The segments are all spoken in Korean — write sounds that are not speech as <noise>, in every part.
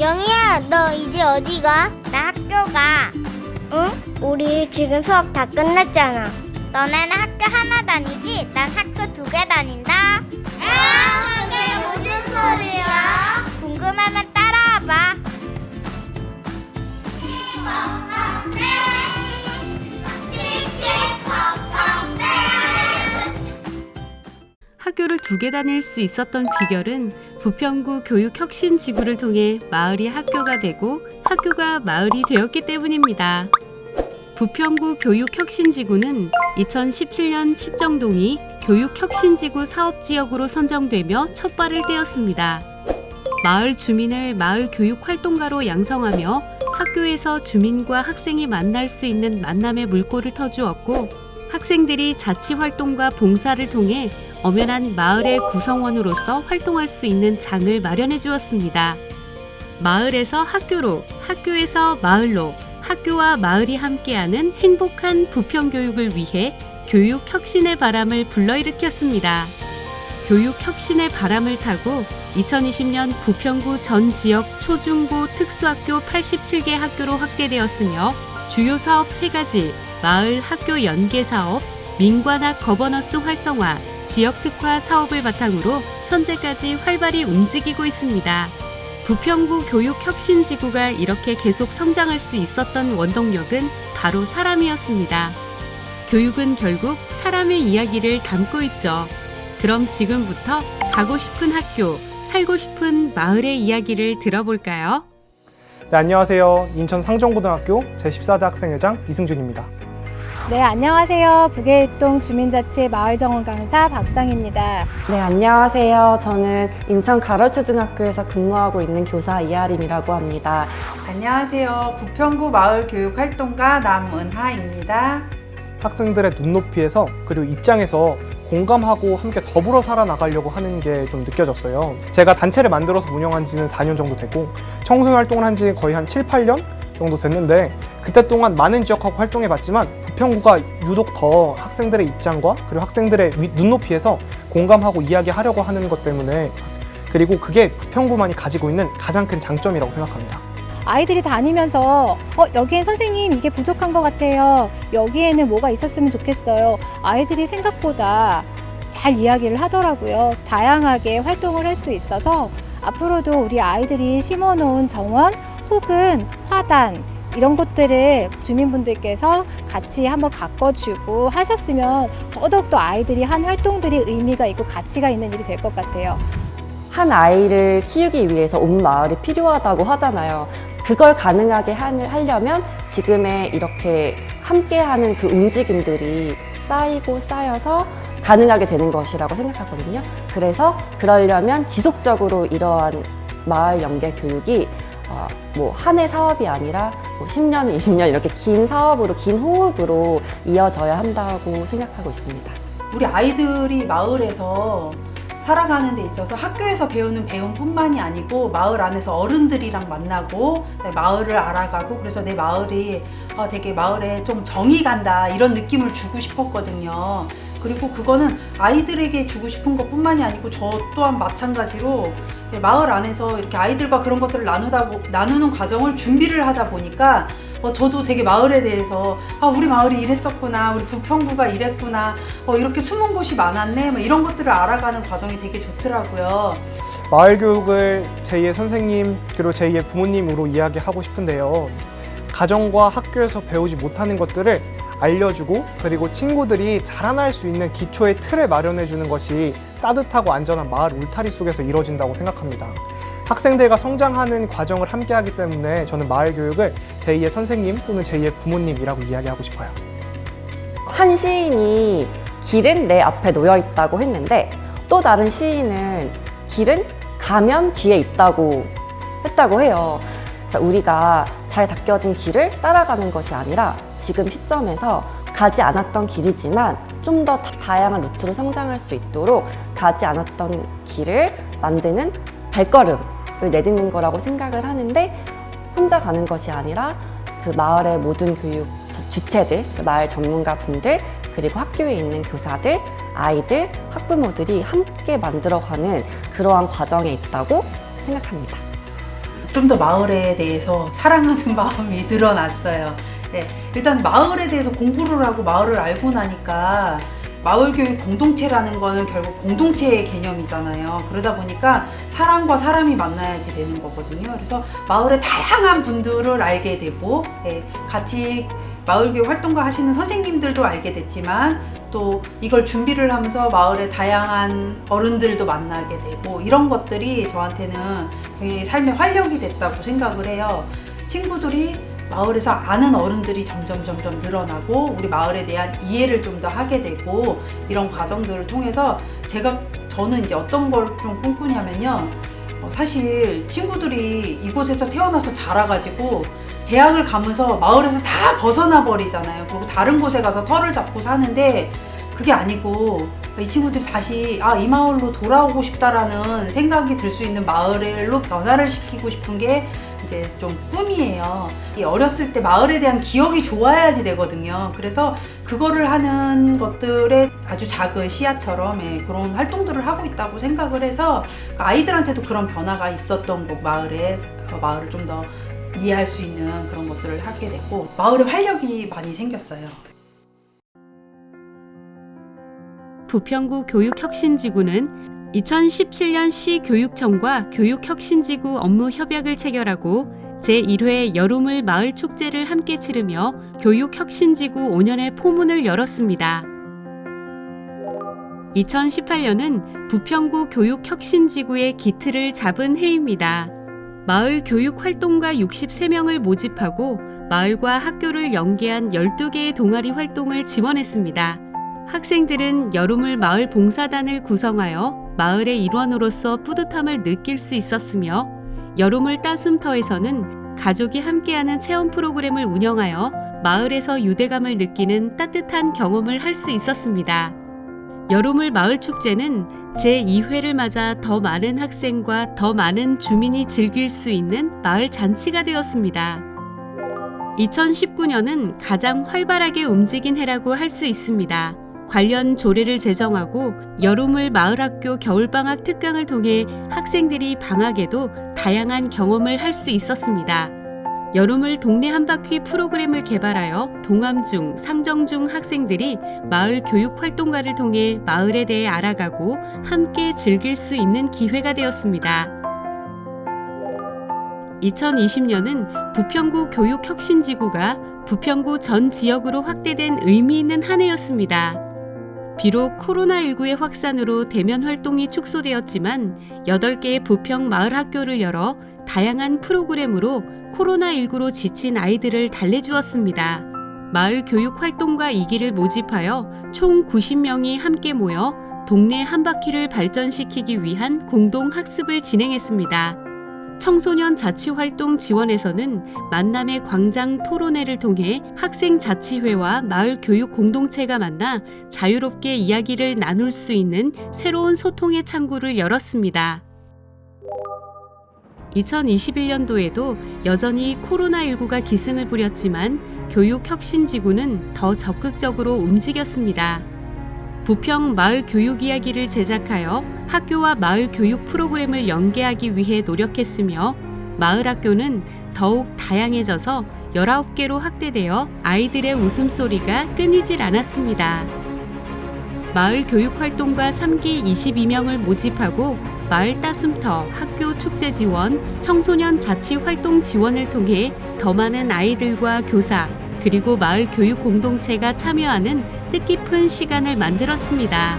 영희야, 너 이제 어디 가? 나 학교 가. 응? 우리 지금 수업 다 끝났잖아. 너네는 학교 하나 다니지? 난 학교 두 개 다닌다. 아, 그게 무슨 소리야? 궁금하면 두 개 다닐 수 있었던 비결은 부평구 교육혁신지구를 통해 마을이 학교가 되고 학교가 마을이 되었기 때문입니다. 부평구 교육혁신지구는 2017년 십정동이 교육혁신지구 사업지역으로 선정되며 첫 발을 떼었습니다. 마을 주민을 마을 교육 활동가로 양성하며 학교에서 주민과 학생이 만날 수 있는 만남의 물꼬를 터주었고 학생들이 자치 활동과 봉사를 통해 엄연한 마을의 구성원으로서 활동할 수 있는 장을 마련해 주었습니다. 마을에서 학교로, 학교에서 마을로, 학교와 마을이 함께하는 행복한 부평 교육을 위해 교육 혁신의 바람을 불러일으켰습니다. 교육 혁신의 바람을 타고 2020년 부평구 전 지역 초중고 특수학교 87개 학교로 확대되었으며 주요 사업 3가지, 마을 학교 연계 사업, 민관학 거버넌스 활성화, 지역 특화 사업을 바탕으로 현재까지 활발히 움직이고 있습니다. 부평구 교육혁신지구가 이렇게 계속 성장할 수 있었던 원동력은 바로 사람이었습니다. 교육은 결국 사람의 이야기를 담고 있죠. 그럼 지금부터 가고 싶은 학교, 살고 싶은 마을의 이야기를 들어볼까요? 네, 안녕하세요. 인천 상정고등학교 제14대 학생회장 이승준입니다. 네, 안녕하세요. 북해일동 주민자치 마을정원 강사 박상입니다. 네, 안녕하세요. 저는 인천 가로초등학교에서 근무하고 있는 교사 이하림이라고 합니다. 안녕하세요. 부평구 마을교육활동가 남은하입니다. 학생들의 눈높이에서 그리고 입장에서 공감하고 함께 더불어 살아나가려고 하는 게 좀 느껴졌어요. 제가 단체를 만들어서 운영한 지는 4년 정도 되고 청소년 활동을 한 지 거의 한 7, 8년 정도 됐는데 그때 동안 많은 지역하고 활동해봤지만 부평구가 유독 더 학생들의 입장과 그리고 학생들의 위- 눈높이에서 공감하고 이야기하려고 하는 것 때문에 그리고 그게 부평구만이 가지고 있는 가장 큰 장점이라고 생각합니다. 아이들이 다니면서 어, 여기엔 선생님 이게 부족한 것 같아요. 여기에는 뭐가 있었으면 좋겠어요. 아이들이 생각보다 잘 이야기를 하더라고요. 다양하게 활동을 할 수 있어서 앞으로도 우리 아이들이 심어놓은 정원 혹은 화단 이런 것들을 주민분들께서 같이 한번 가꿔주고 하셨으면 더더욱더 아이들이 한 활동들이 의미가 있고 가치가 있는 일이 될 것 같아요. 한 아이를 키우기 위해서 온 마을이 필요하다고 하잖아요. 그걸 가능하게 하- 하려면 지금의 이렇게 함께하는 그 움직임들이 쌓이고 쌓여서 가능하게 되는 것이라고 생각하거든요. 그래서 그러려면 지속적으로 이러한 마을 연계 교육이 어, 뭐한 해 사업이 아니라 뭐 10년, 20년 이렇게 긴 사업으로 긴 호흡으로 이어져야 한다고 생각하고 있습니다. 우리 아이들이 마을에서 살아가는 데 있어서 학교에서 배우는 배움뿐만이 아니고 마을 안에서 어른들이랑 만나고 네, 마을을 알아가고 그래서 내 마을이 어, 되게 마을에 좀 정이 간다 이런 느낌을 주고 싶었거든요. 그리고 그거는 아이들에게 주고 싶은 것 뿐만이 아니고 저 또한 마찬가지로 네, 마을 안에서 이렇게 아이들과 그런 것들을 나누다 보- 나누는 과정을 준비를 하다 보니까 어, 저도 되게 마을에 대해서 아 우리 마을이 이랬었구나 우리 부평구가 이랬구나 어, 이렇게 숨은 곳이 많았네 뭐 이런 것들을 알아가는 과정이 되게 좋더라고요. 마을 교육을 제2의 선생님 그리고 제2의 부모님으로 이야기하고 싶은데요. 가정과 학교에서 배우지 못하는 것들을 알려주고 그리고 친구들이 자라날 수 있는 기초의 틀을 마련해 주는 것이 따뜻하고 안전한 마을 울타리 속에서 이루어진다고 생각합니다. 학생들과 성장하는 과정을 함께 하기 때문에 저는 마을 교육을 제2의 선생님 또는 제2의 부모님이라고 이야기하고 싶어요. 한 시인이 길은 내 앞에 놓여 있다고 했는데 또 다른 시인은 길은 가면 뒤에 있다고 했다고 해요. 그래서 우리가 잘 닦여진 길을 따라가는 것이 아니라 지금 시점에서 가지 않았던 길이지만 좀 더 다양한 루트로 성장할 수 있도록 가지 않았던 길을 만드는 발걸음을 내딛는 거라고 생각을 하는데 혼자 가는 것이 아니라 그 마을의 모든 교육 주- 주체들, 그 마을 전문가 분들, 그리고 학교에 있는 교사들, 아이들, 학부모들이 함께 만들어가는 그러한 과정에 있다고 생각합니다. 좀 더 마을에 대해서 사랑하는 <laughs> 마음이 늘어났어요. 네, 일단 마을에 대해서 공부를 하고 마을을 알고 나니까 마을 교육 공동체라는 거는 결국 공동체의 개념이잖아요. 그러다 보니까 사람과 사람이 만나야지 되는 거거든요. 그래서 마을의 다양한 분들을 알게 되고 예, 같이 마을 교육 활동가 하시는 선생님들도 알게 됐지만 또 이걸 준비를 하면서 마을의 다양한 어른들도 만나게 되고 이런 것들이 저한테는 굉장히 삶의 활력이 됐다고 생각을 해요. 친구들이 마을에서 아는 어른들이 점점 점점 늘어나고 우리 마을에 대한 이해를 좀 더 하게 되고 이런 과정들을 통해서 제가 저는 이제 어떤 걸 좀 꿈꾸냐면요. 어, 사실 친구들이 이곳에서 태어나서 자라가지고 대학을 가면서 마을에서 다 벗어나 버리잖아요. 그리고 다른 곳에 가서 털을 잡고 사는데 그게 아니고 이 친구들이 다시 아 이 마을로 돌아오고 싶다라는 생각이 들 수 있는 마을로 변화를 시키고 싶은 게 이제 좀 꿈이에요. 이 어렸을 때 마을에 대한 기억이 좋아야지 되거든요. 그래서 그거를 하는 것들의 아주 작은 씨앗처럼 예, 그런 활동들을 하고 있다고 생각을 해서 그 아이들한테도 그런 변화가 있었던 거 마을에 어, 마을을 좀 더 이해할 수 있는 그런 것들을 하게 됐고 마을에 활력이 많이 생겼어요. 부평구 교육혁신지구는 2017년 시교육청과 교육혁신지구 업무 협약을 체결하고 제1회 여름을 마을 축제를 함께 치르며 교육혁신지구 5년의 포문을 열었습니다. 2018년은 부평구 교육혁신지구의 기틀을 잡은 해입니다. 마을 교육활동가 63명을 모집하고 마을과 학교를 연계한 12개의 동아리 활동을 지원했습니다. 학생들은 여름을 마을 봉사단을 구성하여 마을의 일원으로서 뿌듯함을 느낄 수 있었으며 여름을 따숨터에서는 가족이 함께하는 체험 프로그램을 운영하여 마을에서 유대감을 느끼는 따뜻한 경험을 할 수 있었습니다. 여름을 마을 축제는 제2회를 맞아 더 많은 학생과 더 많은 주민이 즐길 수 있는 마을 잔치가 되었습니다. 2019년은 가장 활발하게 움직인 해라고 할 수 있습니다. 관련 조례를 제정하고 여름을 마을학교 겨울방학 특강을 통해 학생들이 방학에도 다양한 경험을 할 수 있었습니다. 여름을 동네 한바퀴 프로그램을 개발하여 동암중, 상정중 학생들이 마을 교육 활동가를 통해 마을에 대해 알아가고 함께 즐길 수 있는 기회가 되었습니다. 2020년은 부평구 교육혁신지구가 부평구 전 지역으로 확대된 의미 있는 한 해였습니다. 비록 코로나19의 확산으로 대면 활동이 축소되었지만 8개의 부평 마을 학교를 열어 다양한 프로그램으로 코로나19로 지친 아이들을 달래주었습니다. 마을 교육 활동가 2기를 모집하여 총 90명이 함께 모여 동네 한 바퀴를 발전시키기 위한 공동 학습을 진행했습니다. 청소년 자치활동 지원에서는 만남의 광장 토론회를 통해 학생 자치회와 마을 교육 공동체가 만나 자유롭게 이야기를 나눌 수 있는 새로운 소통의 창구를 열었습니다. 2021년도에도 여전히 코로나19가 기승을 부렸지만 교육혁신지구는 더 적극적으로 움직였습니다. 부평 마을 교육 이야기를 제작하여 학교와 마을 교육 프로그램을 연계하기 위해 노력했으며 마을 학교는 더욱 다양해져서 19개로 확대되어 아이들의 웃음소리가 끊이질 않았습니다. 마을 교육 활동가 3기 22명을 모집하고 마을 따숨터 학교 축제 지원, 청소년 자치 활동 지원을 통해 더 많은 아이들과 교사, 그리고 마을 교육 공동체가 참여하는 뜻깊은 시간을 만들었습니다.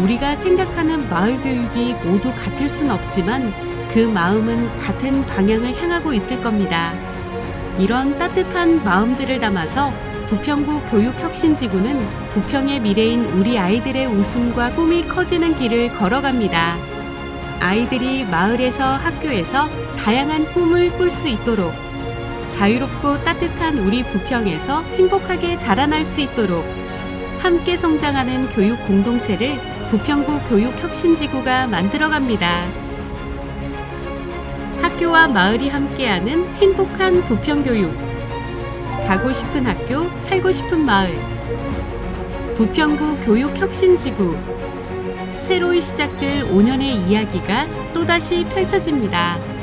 우리가 생각하는 마을 교육이 모두 같을 순 없지만 그 마음은 같은 방향을 향하고 있을 겁니다. 이런 따뜻한 마음들을 담아서 부평구 교육혁신지구는 부평의 미래인 우리 아이들의 웃음과 꿈이 커지는 길을 걸어갑니다. 아이들이 마을에서 학교에서 다양한 꿈을 꿀 수 있도록 자유롭고 따뜻한 우리 부평에서 행복하게 자라날 수 있도록 함께 성장하는 교육 공동체를 부평구 교육혁신지구가 만들어갑니다. 학교와 마을이 함께하는 행복한 부평교육. 가고 싶은 학교, 살고 싶은 마을. 부평구 교육혁신지구. 새로이 시작될 5년의 이야기가 또다시 펼쳐집니다.